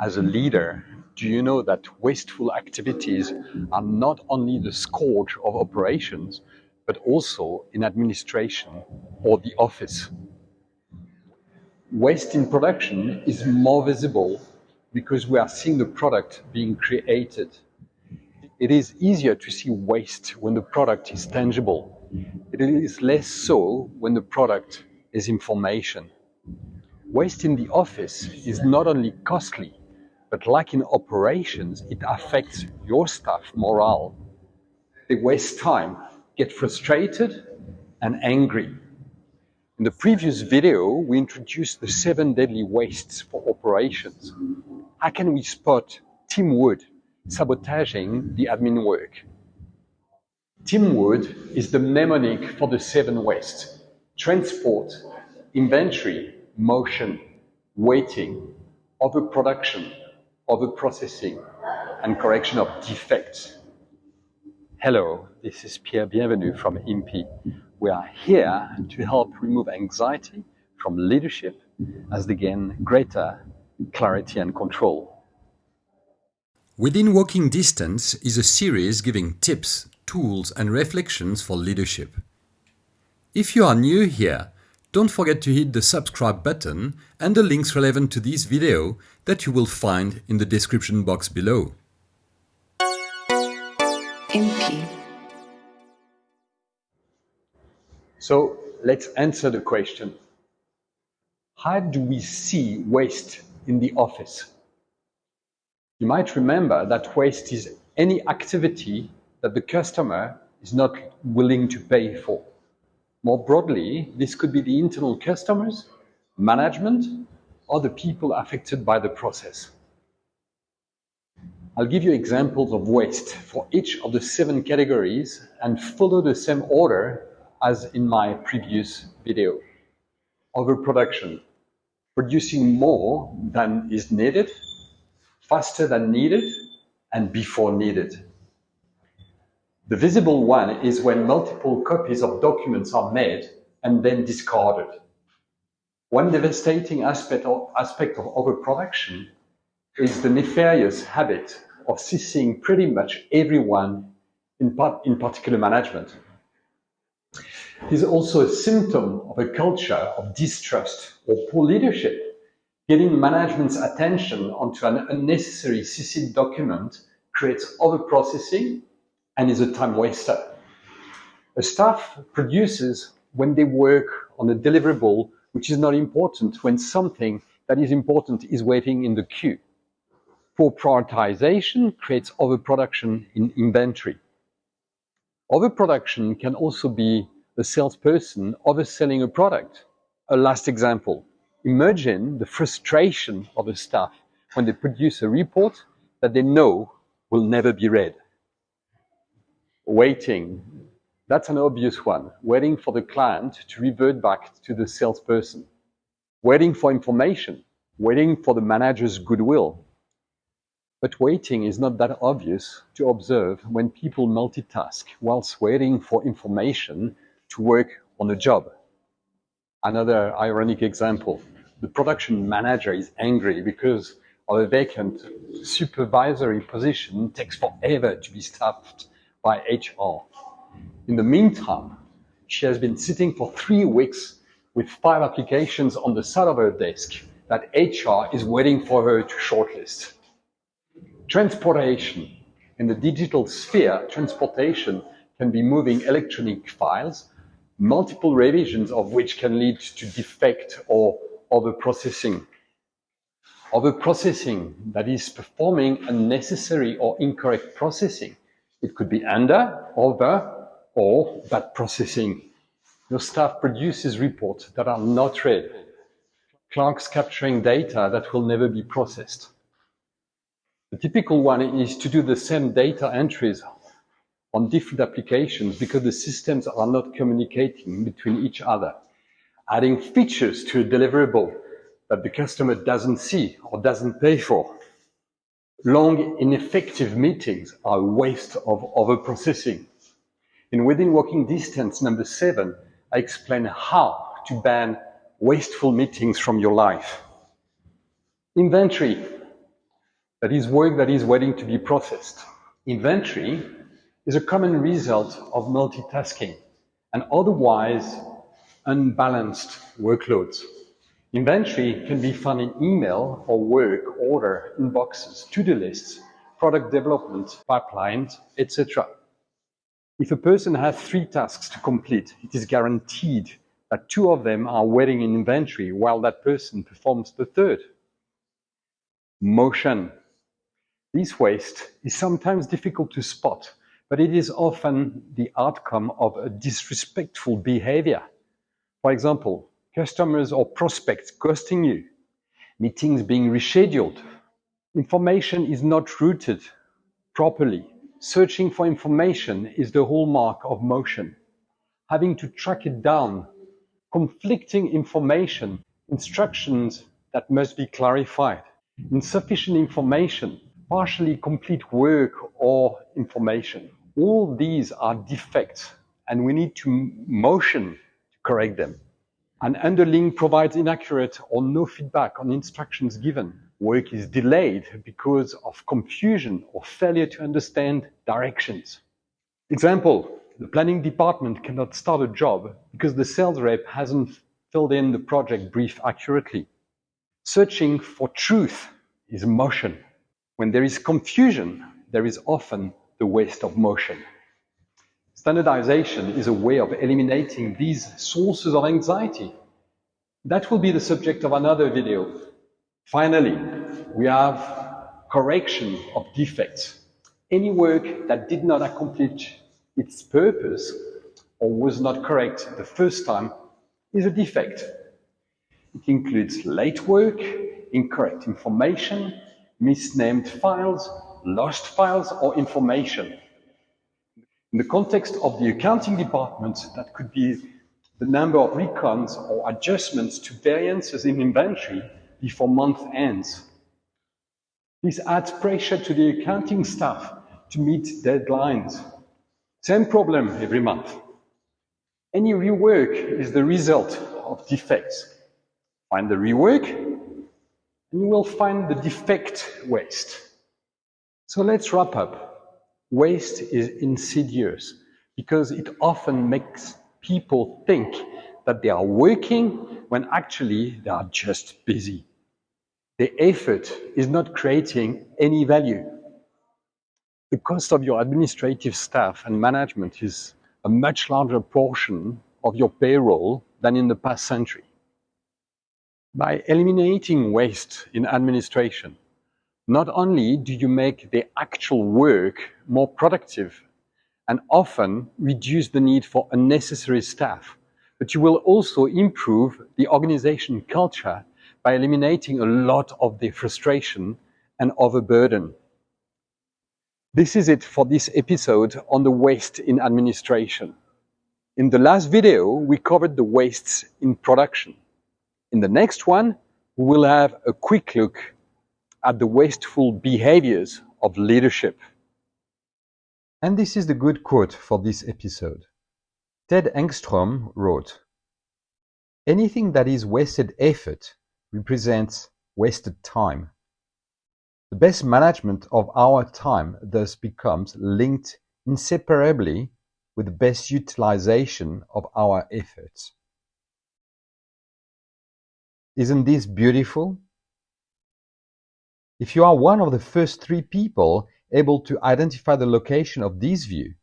as a leader, do you know that wasteful activities are not only the scourge of operations, but also in administration or the office? Waste in production is more visible because we are seeing the product being created. It is easier to see waste when the product is tangible. It is less so when the product is information. Waste in the office is not only costly, but like in operations, it affects your staff morale. They waste time, get frustrated and angry. In the previous video, we introduced the seven deadly wastes for operations. How can we spot Tim Wood sabotaging the admin work? Tim Wood is the mnemonic for the seven wastes. Transport, inventory, motion, waiting, overproduction, overprocessing, and correction of defects. Hello, this is Pierre Bienvenu from IMPI. We are here to help remove anxiety from leadership as they gain greater clarity and control. Within Walking Distance is a series giving tips, tools and reflections for leadership. If you are new here, don't forget to hit the subscribe button and the links relevant to this video that you will find in the description box below. MP. So let's answer the question. How do we see waste in the office? You might remember that waste is any activity that the customer is not willing to pay for. More broadly, this could be the internal customers, management, or the people affected by the process. I'll give you examples of waste for each of the seven categories and follow the same order as in my previous video. Overproduction, producing more than is needed, faster than needed, and before needed. The visible one is when multiple copies of documents are made and then discarded. One devastating aspect of, aspect of overproduction is the nefarious habit of CC'ing pretty much everyone in, part, in particular management. It is also a symptom of a culture of distrust or poor leadership. Getting management's attention onto an unnecessary CC document creates overprocessing and is a time waster. A staff produces when they work on a deliverable which is not important when something that is important is waiting in the queue. Poor prioritization creates overproduction in inventory. Overproduction can also be a salesperson overselling a product. A last example. Imagine the frustration of a staff when they produce a report that they know will never be read. Waiting. That's an obvious one. Waiting for the client to revert back to the salesperson. Waiting for information. Waiting for the manager's goodwill. But waiting is not that obvious to observe when people multitask whilst waiting for information to work on a job. Another ironic example. The production manager is angry because of a vacant supervisory position takes forever to be staffed by HR. In the meantime, she has been sitting for three weeks with five applications on the side of her desk that HR is waiting for her to shortlist. Transportation. In the digital sphere, transportation can be moving electronic files, multiple revisions of which can lead to defect or overprocessing. Overprocessing, that is performing unnecessary or incorrect processing, it could be under, over, or bad processing. Your staff produces reports that are not read. Clerks capturing data that will never be processed. The typical one is to do the same data entries on different applications because the systems are not communicating between each other. Adding features to a deliverable that the customer doesn't see or doesn't pay for. Long, ineffective meetings are a waste of overprocessing. In Within Walking Distance number seven, I explain how to ban wasteful meetings from your life. Inventory. That is work that is waiting to be processed. Inventory is a common result of multitasking and otherwise unbalanced workloads. Inventory can be found in email or work order inboxes, to-do lists, product development, pipelines, etc. If a person has three tasks to complete, it is guaranteed that two of them are waiting in inventory while that person performs the third. Motion. This waste is sometimes difficult to spot, but it is often the outcome of a disrespectful behavior. For example, customers or prospects ghosting you, meetings being rescheduled, information is not routed properly. Searching for information is the hallmark of motion. Having to track it down, conflicting information, instructions that must be clarified, insufficient information, partially complete work or information. All these are defects and we need to motion to correct them. An underling provides inaccurate or no feedback on instructions given. Work is delayed because of confusion or failure to understand directions. Example, the planning department cannot start a job because the sales rep hasn't filled in the project brief accurately. Searching for truth is motion. When there is confusion, there is often the waste of motion. Standardization is a way of eliminating these sources of anxiety. That will be the subject of another video. Finally, we have correction of defects. Any work that did not accomplish its purpose or was not correct the first time is a defect. It includes late work, incorrect information, misnamed files, lost files, or information. In the context of the accounting department, that could be the number of recons or adjustments to variances in inventory before month ends. This adds pressure to the accounting staff to meet deadlines. Same problem every month. Any rework is the result of defects. Find the rework, and you will find the defect waste. So let's wrap up. Waste is insidious because it often makes people think that they are working when actually they are just busy. The effort is not creating any value. The cost of your administrative staff and management is a much larger portion of your payroll than in the past century. By eliminating waste in administration, not only do you make the actual work more productive and often reduce the need for unnecessary staff, but you will also improve the organization culture by eliminating a lot of the frustration and overburden. This is it for this episode on the waste in administration. In the last video, we covered the wastes in production. In the next one, we will have a quick look at the wasteful behaviors of leadership. And this is the good quote for this episode. Ted Engstrom wrote, Anything that is wasted effort represents wasted time. The best management of our time thus becomes linked inseparably with the best utilization of our efforts. Isn't this beautiful? If you are one of the first three people able to identify the location of this view,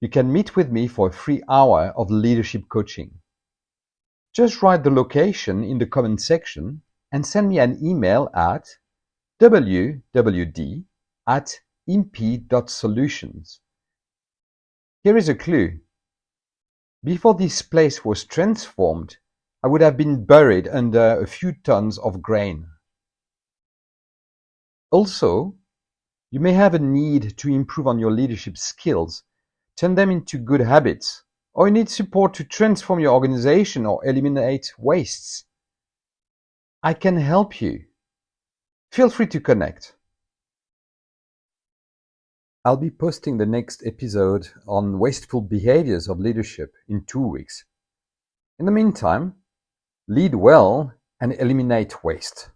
you can meet with me for a free hour of leadership coaching. Just write the location in the comment section and send me an email at wwd at imp.solutions. Here is a clue. Before this place was transformed, I would have been buried under a few tons of grain. Also, you may have a need to improve on your leadership skills, turn them into good habits, or you need support to transform your organization or eliminate wastes. I can help you. Feel free to connect. I'll be posting the next episode on wasteful behaviors of leadership in two weeks. In the meantime, lead well and eliminate waste.